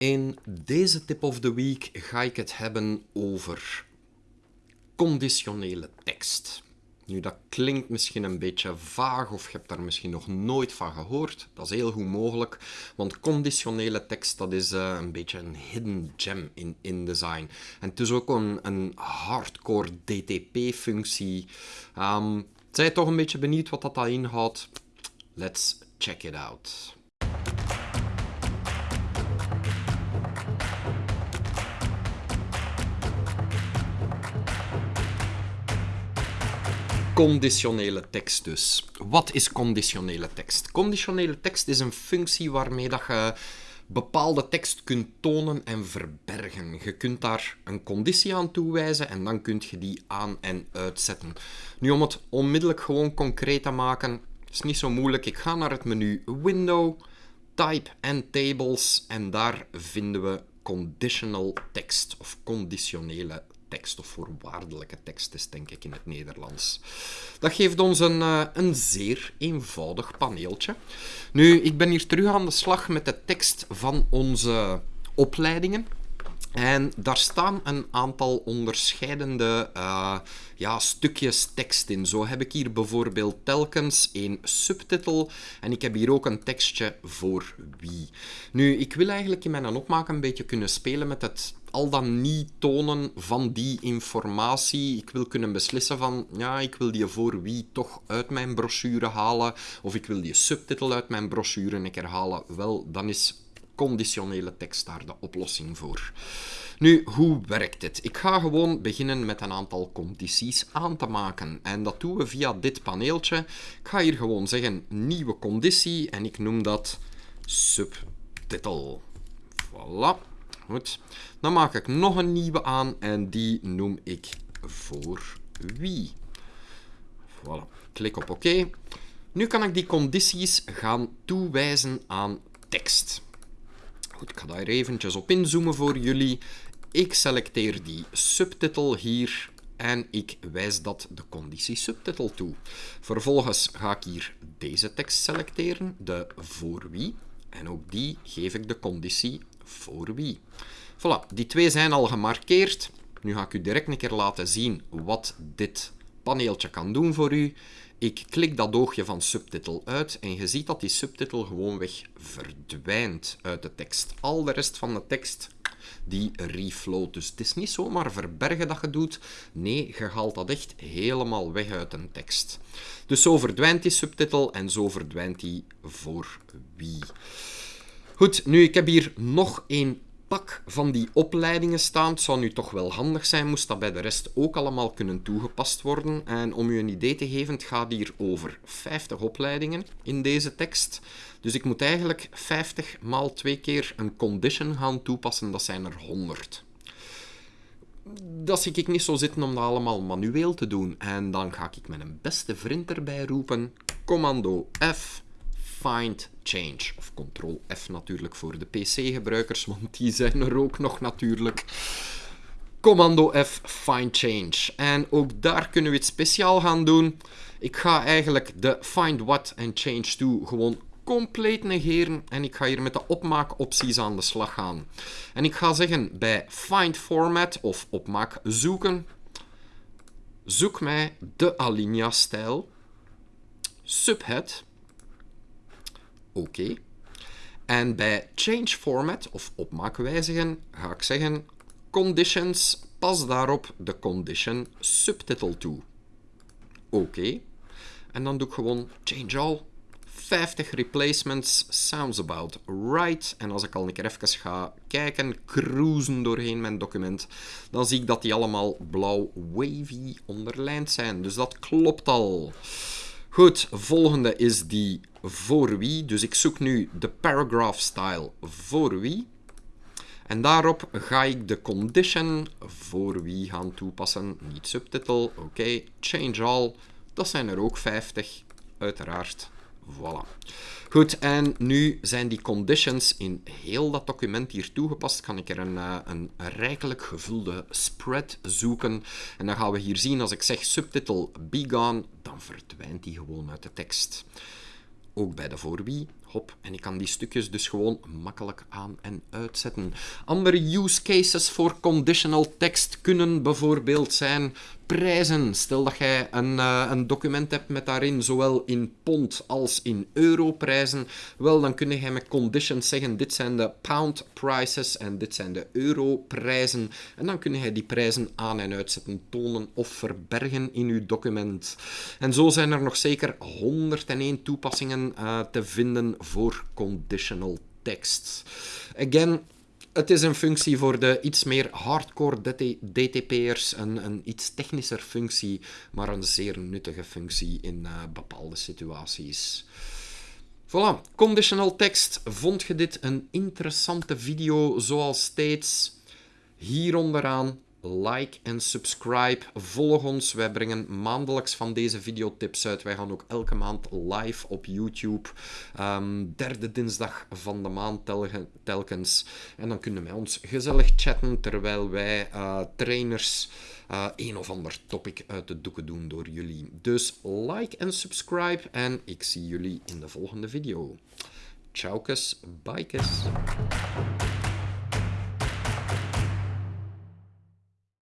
In deze tip of the week ga ik het hebben over conditionele tekst. Nu, dat klinkt misschien een beetje vaag of je hebt daar misschien nog nooit van gehoord. Dat is heel goed mogelijk, want conditionele tekst dat is uh, een beetje een hidden gem in InDesign. En het is ook een, een hardcore DTP-functie. Um, zijn toch een beetje benieuwd wat dat inhoudt? Let's check it out. Conditionele tekst dus. Wat is conditionele tekst? Conditionele tekst is een functie waarmee dat je bepaalde tekst kunt tonen en verbergen. Je kunt daar een conditie aan toewijzen en dan kun je die aan- en uitzetten. Nu, om het onmiddellijk gewoon concreet te maken, is niet zo moeilijk. Ik ga naar het menu Window, Type en Tables en daar vinden we conditional text of conditionele tekst of voorwaardelijke tekst is, denk ik, in het Nederlands. Dat geeft ons een, uh, een zeer eenvoudig paneeltje. Nu, ik ben hier terug aan de slag met de tekst van onze opleidingen. En daar staan een aantal onderscheidende uh, ja, stukjes tekst in. Zo heb ik hier bijvoorbeeld telkens een subtitel en ik heb hier ook een tekstje voor wie. Nu, ik wil eigenlijk in mijn opmaak een beetje kunnen spelen met het al dan niet tonen van die informatie. Ik wil kunnen beslissen van, ja, ik wil die voor wie toch uit mijn brochure halen, of ik wil die subtitel uit mijn brochure een halen. Wel, dan is conditionele tekst daar de oplossing voor. Nu, hoe werkt het? Ik ga gewoon beginnen met een aantal condities aan te maken. En dat doen we via dit paneeltje. Ik ga hier gewoon zeggen nieuwe conditie en ik noem dat subtitel. Voilà. Goed. Dan maak ik nog een nieuwe aan en die noem ik voor wie. Voilà. Klik op oké. Nu kan ik die condities gaan toewijzen aan tekst. Goed, ik ga daar eventjes op inzoomen voor jullie. Ik selecteer die subtitel hier en ik wijs dat de conditie subtitel toe. Vervolgens ga ik hier deze tekst selecteren, de voor wie. En ook die geef ik de conditie voor wie. Voilà, die twee zijn al gemarkeerd. Nu ga ik u direct een keer laten zien wat dit paneeltje kan doen voor u. Ik klik dat oogje van subtitel uit en je ziet dat die subtitel gewoonweg verdwijnt uit de tekst. Al de rest van de tekst die refloat. Dus het is niet zomaar verbergen dat je doet. Nee, je haalt dat echt helemaal weg uit een tekst. Dus zo verdwijnt die subtitel en zo verdwijnt die voor wie. Goed, nu ik heb hier nog één pak van die opleidingen staan. Zou nu toch wel handig zijn, moest dat bij de rest ook allemaal kunnen toegepast worden. En om u een idee te geven, het gaat hier over 50 opleidingen in deze tekst. Dus ik moet eigenlijk 50 maal twee keer een condition gaan toepassen, dat zijn er 100 dat zie ik niet zo zitten om dat allemaal manueel te doen. En dan ga ik mijn beste vriend erbij roepen. Commando F find change. Of Ctrl F natuurlijk voor de PC-gebruikers, want die zijn er ook nog natuurlijk. Commando F find change. En ook daar kunnen we het speciaal gaan doen. Ik ga eigenlijk de find what en change to gewoon compleet negeren en ik ga hier met de opmaakopties aan de slag gaan. En ik ga zeggen bij find format of opmaak zoeken, zoek mij de alinea stijl, subhead oké. En bij change format of opmaak wijzigen ga ik zeggen conditions, pas daarop de condition subtitle toe. Oké. En dan doe ik gewoon change all. 50 replacements sounds about right. En als ik al een keer even ga kijken, cruisen doorheen mijn document, dan zie ik dat die allemaal blauw wavy onderlijnd zijn. Dus dat klopt al. Goed, volgende is die voor wie. Dus ik zoek nu de paragraph style voor wie. En daarop ga ik de condition voor wie gaan toepassen. Niet subtitel, oké. Change all, dat zijn er ook 50, uiteraard. Voilà. Goed, en nu zijn die conditions in heel dat document hier toegepast. Kan ik er een, eh, een rijkelijk gevulde spread zoeken. En dan gaan we hier zien, als ik zeg subtitle be gone, dan verdwijnt die gewoon uit de tekst. Ook bij de voor wie Hop, en ik kan die stukjes dus gewoon makkelijk aan- en uitzetten. Andere use cases voor conditional text kunnen bijvoorbeeld zijn prijzen. Stel dat jij een, uh, een document hebt met daarin zowel in pond als in euro prijzen. Wel, dan kun je met conditions zeggen, dit zijn de pound prices en dit zijn de euro prijzen. En dan kun je die prijzen aan- en uitzetten, tonen of verbergen in je document. En zo zijn er nog zeker 101 toepassingen uh, te vinden voor conditional text. Again, het is een functie voor de iets meer hardcore DTP'ers, een, een iets technischer functie, maar een zeer nuttige functie in uh, bepaalde situaties. Voilà, conditional text. Vond je dit een interessante video? Zoals steeds, hier onderaan like en subscribe. Volg ons. Wij brengen maandelijks van deze videotips uit. Wij gaan ook elke maand live op YouTube. Um, derde dinsdag van de maand telkens. En dan kunnen wij ons gezellig chatten terwijl wij uh, trainers uh, een of ander topic uit de doeken doen door jullie. Dus like en subscribe en ik zie jullie in de volgende video. Ciao, bye.